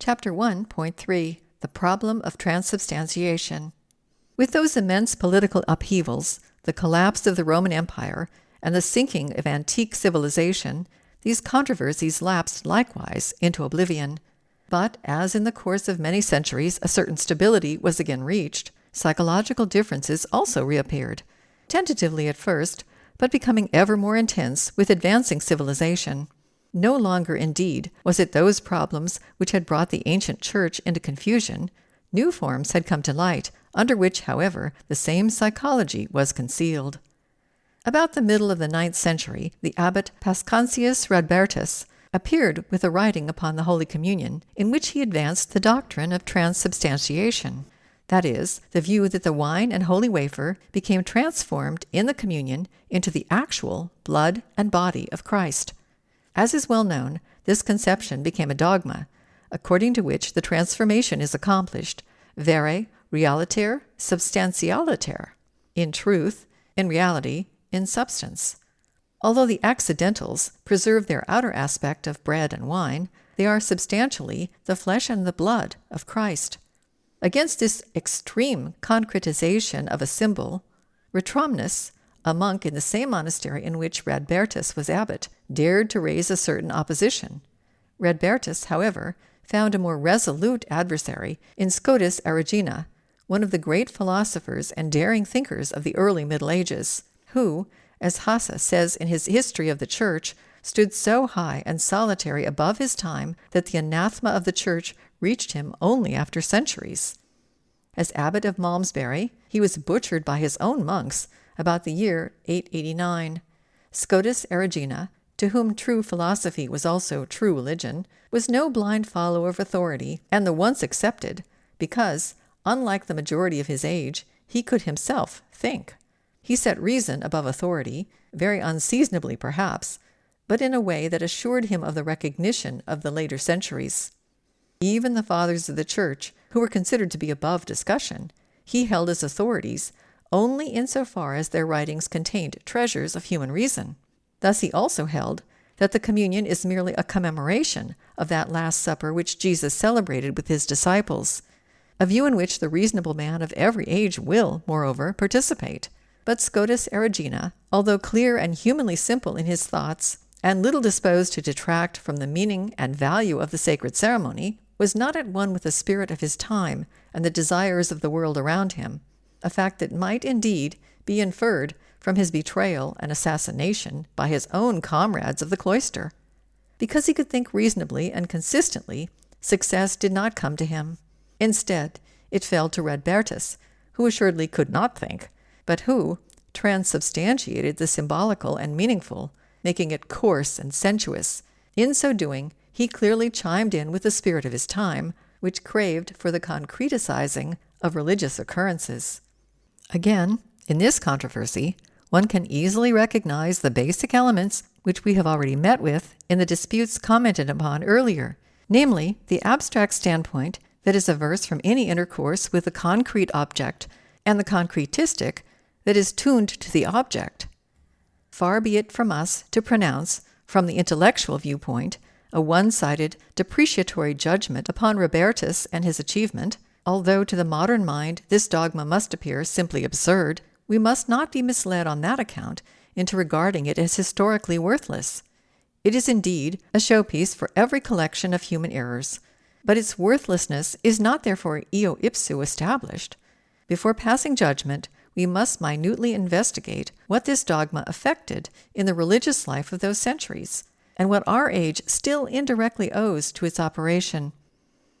Chapter 1.3 The Problem of Transubstantiation. With those immense political upheavals, the collapse of the Roman Empire, and the sinking of antique civilization, these controversies lapsed likewise into oblivion. But as in the course of many centuries a certain stability was again reached, psychological differences also reappeared, tentatively at first, but becoming ever more intense with advancing civilization. No longer, indeed, was it those problems which had brought the ancient church into confusion. New forms had come to light, under which, however, the same psychology was concealed. About the middle of the ninth century, the abbot Paschasius Radbertus appeared with a writing upon the Holy Communion, in which he advanced the doctrine of transubstantiation. That is, the view that the wine and holy wafer became transformed in the communion into the actual blood and body of Christ. As is well known, this conception became a dogma, according to which the transformation is accomplished vere realiter substantialiter, in truth, in reality, in substance. Although the accidentals preserve their outer aspect of bread and wine, they are substantially the flesh and the blood of Christ. Against this extreme concretization of a symbol, Ratramnus, a monk in the same monastery in which Radbertus was abbot, dared to raise a certain opposition. Radbertus, however, found a more resolute adversary in Scotus Erigena, one of the great philosophers and daring thinkers of the early Middle Ages, who, as Hasse says in his History of the Church, stood so high and solitary above his time that the anathema of the Church reached him only after centuries. As abbot of Malmesbury, he was butchered by his own monks about the year 889. Scotus Erigena, to whom true philosophy was also true religion, was no blind follower of authority, and the once accepted, because, unlike the majority of his age, he could himself think. He set reason above authority, very unseasonably perhaps, but in a way that assured him of the recognition of the later centuries. Even the fathers of the Church, who were considered to be above discussion, he held as authorities only in so far as their writings contained treasures of human reason. Thus he also held that the communion is merely a commemoration of that Last Supper which Jesus celebrated with his disciples, a view in which the reasonable man of every age will, moreover, participate. But Scotus Erigena, although clear and humanly simple in his thoughts, and little disposed to detract from the meaning and value of the sacred ceremony, was not at one with the spirit of his time and the desires of the world around him, a fact that might indeed be inferred from his betrayal and assassination by his own comrades of the cloister. Because he could think reasonably and consistently, success did not come to him. Instead, it fell to Radbertus, who assuredly could not think, but who transubstantiated the symbolical and meaningful, making it coarse and sensuous. In so doing, he clearly chimed in with the spirit of his time, which craved for the concretizing of religious occurrences. Again, in this controversy, one can easily recognize the basic elements which we have already met with in the disputes commented upon earlier, namely, the abstract standpoint that is averse from any intercourse with the concrete object, and the concretistic that is tuned to the object. Far be it from us to pronounce, from the intellectual viewpoint, a one sided, depreciatory judgment upon Radbertus and his achievement. Although to the modern mind this dogma must appear simply absurd, we must not be misled on that account into regarding it as historically worthless. It is indeed a showpiece for every collection of human errors, but its worthlessness is not therefore eo ipso established. Before passing judgment, we must minutely investigate what this dogma affected in the religious life of those centuries, and what our age still indirectly owes to its operation.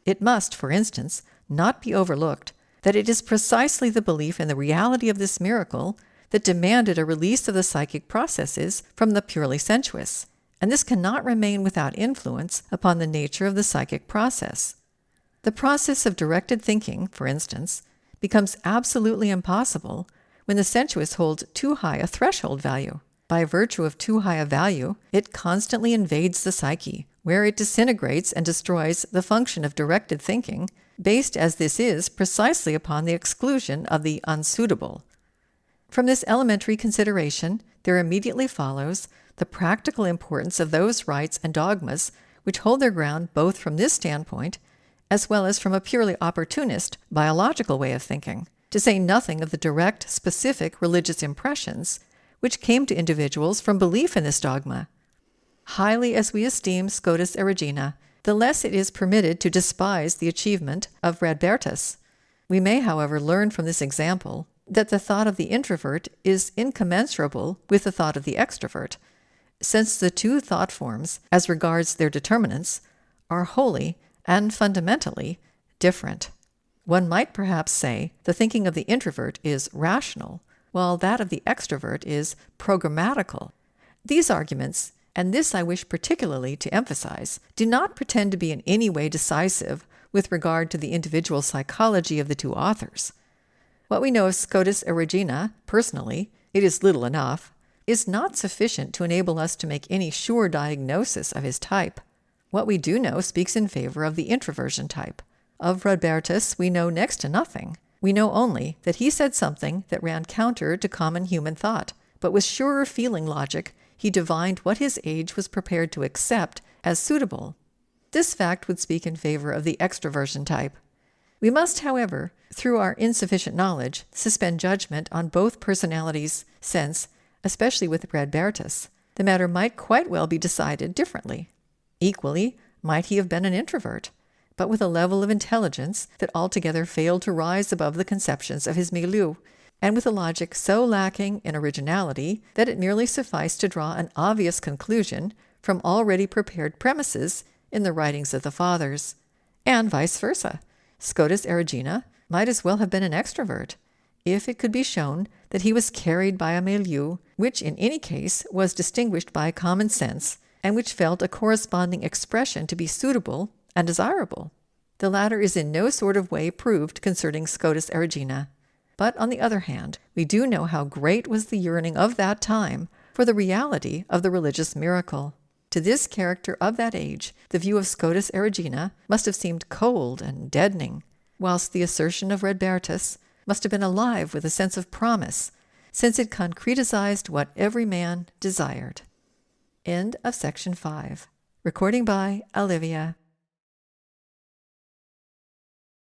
It must, for instance, not be overlooked that it is precisely the belief in the reality of this miracle that demanded a release of the psychic processes from the purely sensuous, and this cannot remain without influence upon the nature of the psychic process. The process of directed thinking, for instance, becomes absolutely impossible when the sensuous holds too high a threshold value. By virtue of too high a value, it constantly invades the psyche, where it disintegrates and destroys the function of directed thinking, based as this is precisely upon the exclusion of the unsuitable. From this elementary consideration, there immediately follows the practical importance of those rites and dogmas which hold their ground both from this standpoint as well as from a purely opportunist, biological way of thinking, to say nothing of the direct, specific religious impressions which came to individuals from belief in this dogma. Highly as we esteem Scotus Erigena, the less it is permitted to despise the achievement of Radbertus. We may, however, learn from this example that the thought of the introvert is incommensurable with the thought of the extrovert, since the two thought forms, as regards their determinants, are wholly and fundamentally different. One might perhaps say the thinking of the introvert is rational, while that of the extrovert is programmatical. These arguments, and this I wish particularly to emphasize, do not pretend to be in any way decisive with regard to the individual psychology of the two authors. What we know of Scotus Erigena, personally, it is little enough, is not sufficient to enable us to make any sure diagnosis of his type. What we do know speaks in favor of the introversion type. Of Radbertus, we know next to nothing. We know only that he said something that ran counter to common human thought, but with surer feeling logic, he divined what his age was prepared to accept as suitable. This fact would speak in favor of the extroversion type. We must, however, through our insufficient knowledge, suspend judgment on both personalities, since, especially with Radbertus, the matter might quite well be decided differently. Equally, might he have been an introvert? but with a level of intelligence that altogether failed to rise above the conceptions of his milieu, and with a logic so lacking in originality that it merely sufficed to draw an obvious conclusion from already prepared premises in the writings of the fathers, and vice versa. Scotus Erigena might as well have been an extrovert, if it could be shown that he was carried by a milieu which in any case was distinguished by common sense, and which felt a corresponding expression to be suitable and desirable. The latter is in no sort of way proved concerning Scotus Erigena. But on the other hand, we do know how great was the yearning of that time for the reality of the religious miracle. To this character of that age, the view of Scotus Erigena must have seemed cold and deadening, whilst the assertion of Radbertus must have been alive with a sense of promise, since it concretized what every man desired. End of section 5. Recording by Olivia